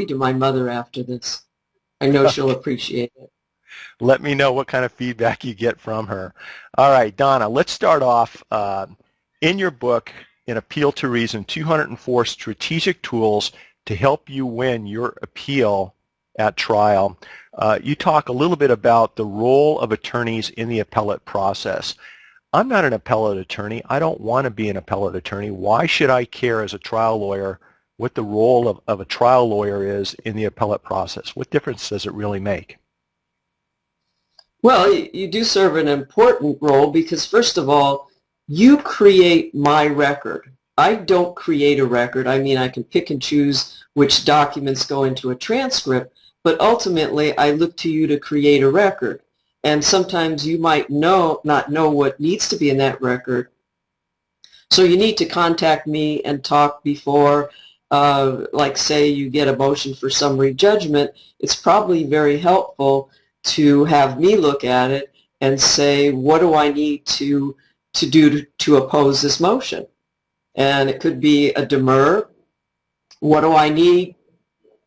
coffee to my mother after this. I know she'll appreciate it. Let me know what kind of feedback you get from her. All right, Donna, let's start off. Uh, in your book, in Appeal to Reason, 204 Strategic Tools to Help You Win Your Appeal at Trial, uh, you talk a little bit about the role of attorneys in the appellate process. I'm not an appellate attorney. I don't want to be an appellate attorney. Why should I care as a trial lawyer what the role of, of a trial lawyer is in the appellate process? What difference does it really make? Well, you do serve an important role because, first of all, you create my record. I don't create a record. I mean, I can pick and choose which documents go into a transcript, but ultimately I look to you to create a record. And sometimes you might know not know what needs to be in that record. So you need to contact me and talk before, uh, like say you get a motion for summary judgment. It's probably very helpful to have me look at it and say, what do I need to, to do to, to oppose this motion? And it could be a demur. What do I need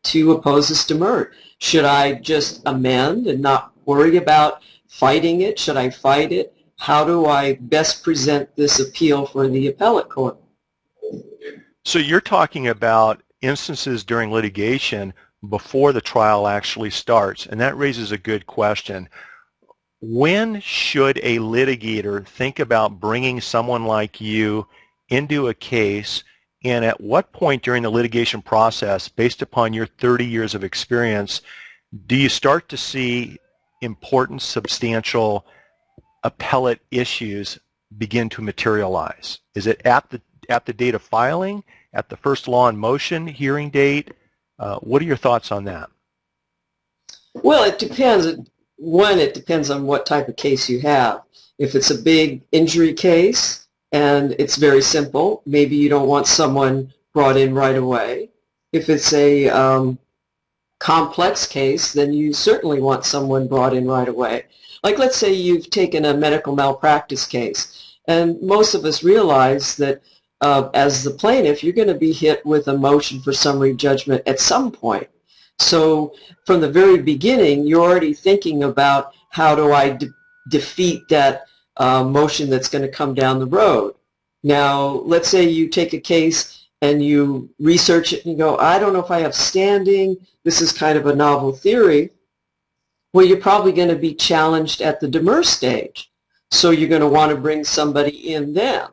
to oppose this demur? Should I just amend and not worry about fighting it? Should I fight it? How do I best present this appeal for the appellate court? So you're talking about instances during litigation before the trial actually starts, and that raises a good question. When should a litigator think about bringing someone like you into a case, and at what point during the litigation process, based upon your 30 years of experience, do you start to see important, substantial appellate issues begin to materialize? Is it at the at the date of filing, at the first law in motion hearing date? Uh, what are your thoughts on that? Well, it depends. One, it depends on what type of case you have. If it's a big injury case and it's very simple, maybe you don't want someone brought in right away. If it's a um, complex case, then you certainly want someone brought in right away. Like let's say you've taken a medical malpractice case, and most of us realize that uh, as the plaintiff, you're going to be hit with a motion for summary judgment at some point. So from the very beginning, you're already thinking about how do I de defeat that uh, motion that's going to come down the road. Now, let's say you take a case and you research it and you go, I don't know if I have standing. This is kind of a novel theory. Well, you're probably going to be challenged at the demur stage. So you're going to want to bring somebody in then.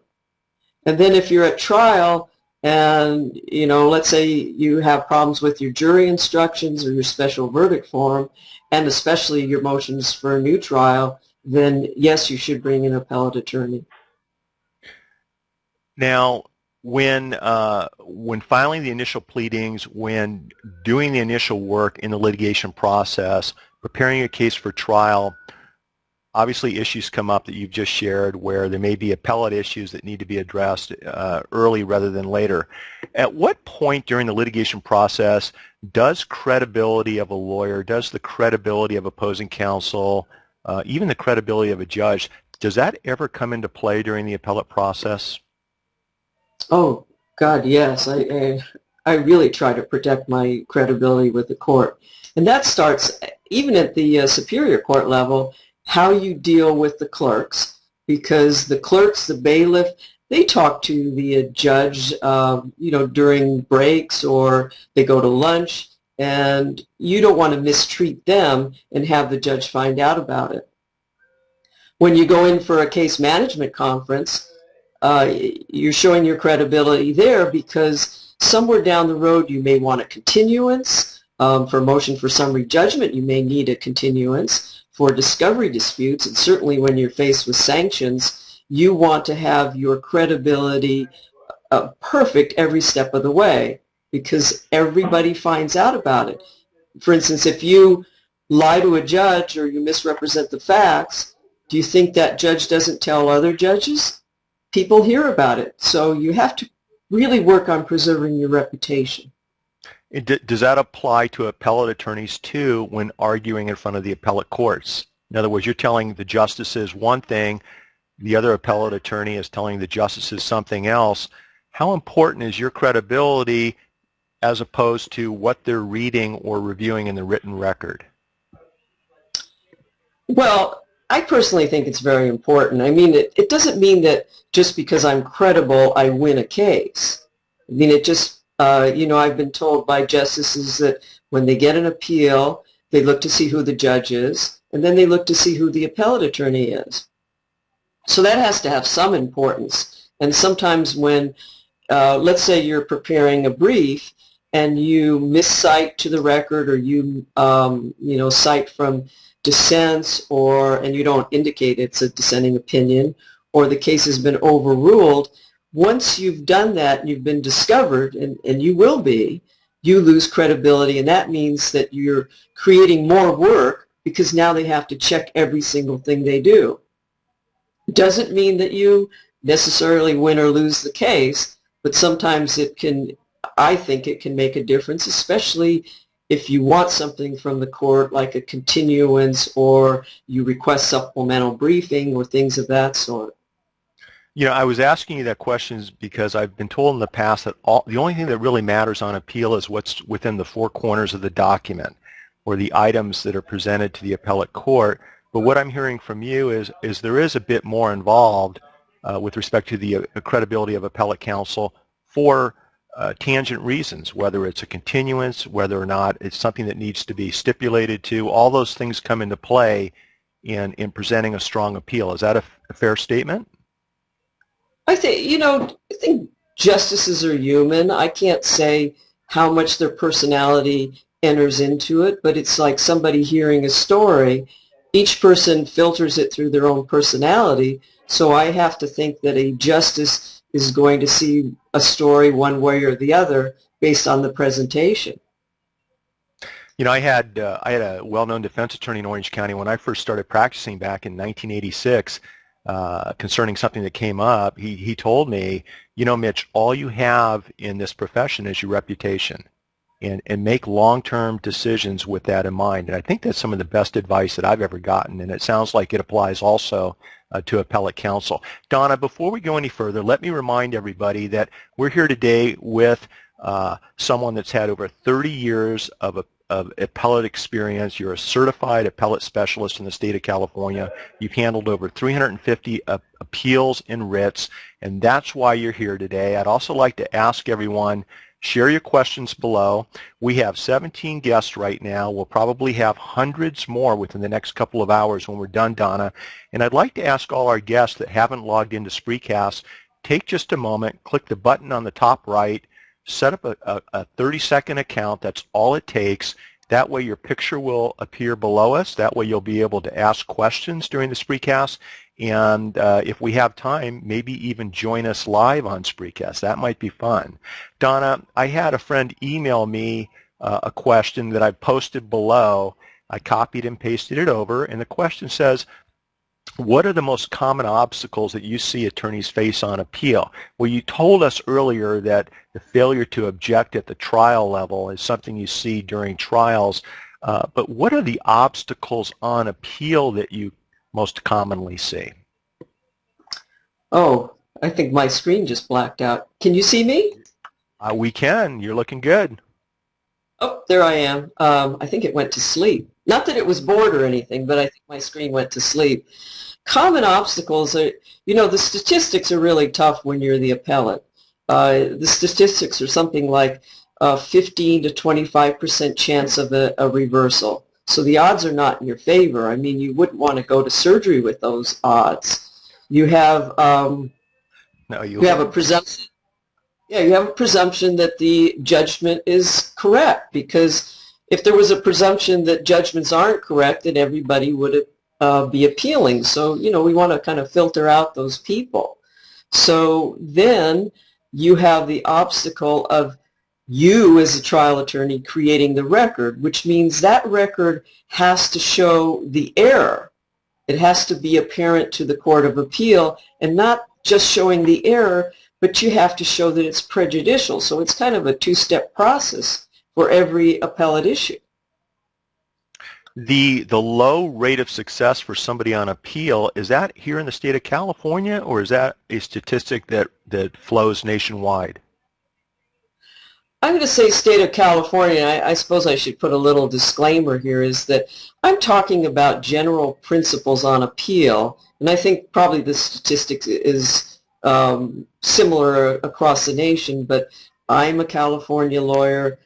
And then if you're at trial and, you know, let's say you have problems with your jury instructions or your special verdict form, and especially your motions for a new trial, then yes, you should bring an appellate attorney. Now, when uh, when filing the initial pleadings, when doing the initial work in the litigation process, preparing a case for trial, obviously issues come up that you've just shared where there may be appellate issues that need to be addressed uh, early rather than later. At what point during the litigation process does credibility of a lawyer, does the credibility of opposing counsel, uh, even the credibility of a judge, does that ever come into play during the appellate process? Oh, God, yes. I, I, I really try to protect my credibility with the court. And that starts even at the uh, superior court level how you deal with the clerks because the clerks, the bailiff, they talk to the judge, uh, you know, during breaks or they go to lunch and you don't want to mistreat them and have the judge find out about it. When you go in for a case management conference, uh, you're showing your credibility there because somewhere down the road you may want a continuance. Um, for motion for summary judgment, you may need a continuance for discovery disputes, and certainly when you're faced with sanctions, you want to have your credibility uh, perfect every step of the way because everybody finds out about it. For instance, if you lie to a judge or you misrepresent the facts, do you think that judge doesn't tell other judges? People hear about it. So you have to really work on preserving your reputation. Does that apply to appellate attorneys too when arguing in front of the appellate courts? In other words, you're telling the justices one thing, the other appellate attorney is telling the justices something else. How important is your credibility as opposed to what they're reading or reviewing in the written record? Well, I personally think it's very important. I mean, it, it doesn't mean that just because I'm credible, I win a case. I mean, it just, uh, you know, I've been told by justices that when they get an appeal, they look to see who the judge is, and then they look to see who the appellate attorney is. So that has to have some importance. And sometimes when, uh, let's say you're preparing a brief and you miscite to the record or you, um, you know, cite from dissents or, and you don't indicate it's a dissenting opinion, or the case has been overruled, once you've done that and you've been discovered, and, and you will be, you lose credibility, and that means that you're creating more work because now they have to check every single thing they do. Doesn't mean that you necessarily win or lose the case, but sometimes it can, I think it can make a difference, especially if you want something from the court like a continuance or you request supplemental briefing or things of that sort. You know, I was asking you that question because I've been told in the past that all, the only thing that really matters on appeal is what's within the four corners of the document or the items that are presented to the appellate court. But what I'm hearing from you is, is there is a bit more involved uh, with respect to the uh, credibility of appellate counsel for uh, tangent reasons, whether it's a continuance, whether or not it's something that needs to be stipulated to. All those things come into play in, in presenting a strong appeal. Is that a, a fair statement? I think, you know, I think justices are human. I can't say how much their personality enters into it, but it's like somebody hearing a story. Each person filters it through their own personality, so I have to think that a justice is going to see a story one way or the other based on the presentation. You know, I had uh, I had a well-known defense attorney in Orange County when I first started practicing back in 1986 uh, concerning something that came up. He he told me, you know, Mitch, all you have in this profession is your reputation, and and make long-term decisions with that in mind. And I think that's some of the best advice that I've ever gotten, and it sounds like it applies also uh, to appellate counsel. Donna, before we go any further, let me remind everybody that we're here today with uh, someone that's had over 30 years of, of appellate experience. You're a certified appellate specialist in the state of California. You've handled over 350 uh, appeals and writs, and that's why you're here today. I'd also like to ask everyone Share your questions below. We have 17 guests right now. We'll probably have hundreds more within the next couple of hours when we're done, Donna. And I'd like to ask all our guests that haven't logged into Spreecast, take just a moment, click the button on the top right, set up a, a, a 30-second account. That's all it takes. That way your picture will appear below us. That way you'll be able to ask questions during the Spreecast. And uh, if we have time, maybe even join us live on Spreecast. That might be fun. Donna, I had a friend email me uh, a question that I posted below. I copied and pasted it over, and the question says, what are the most common obstacles that you see attorneys face on appeal? Well, you told us earlier that the failure to object at the trial level is something you see during trials, uh, but what are the obstacles on appeal that you most commonly see? Oh, I think my screen just blacked out. Can you see me? Uh, we can. You're looking good. Oh, there I am. Um, I think it went to sleep. Not that it was bored or anything, but I think my screen went to sleep. Common obstacles are, you know, the statistics are really tough when you're the appellate. Uh, the statistics are something like uh, 15 to 25% chance of a, a reversal. So the odds are not in your favor. I mean, you wouldn't want to go to surgery with those odds. You have um, no, you, you have a presumption. Yeah, you have a presumption that the judgment is correct because if there was a presumption that judgments aren't correct, then everybody would uh, be appealing. So, you know, we want to kind of filter out those people. So then you have the obstacle of you as a trial attorney creating the record, which means that record has to show the error. It has to be apparent to the Court of Appeal and not just showing the error, but you have to show that it's prejudicial. So it's kind of a two-step process for every appellate issue. The, the low rate of success for somebody on appeal, is that here in the state of California or is that a statistic that, that flows nationwide? I'm going to say state of California. I, I suppose I should put a little disclaimer here is that I'm talking about general principles on appeal, and I think probably the statistics is um, similar across the nation, but I'm a California lawyer.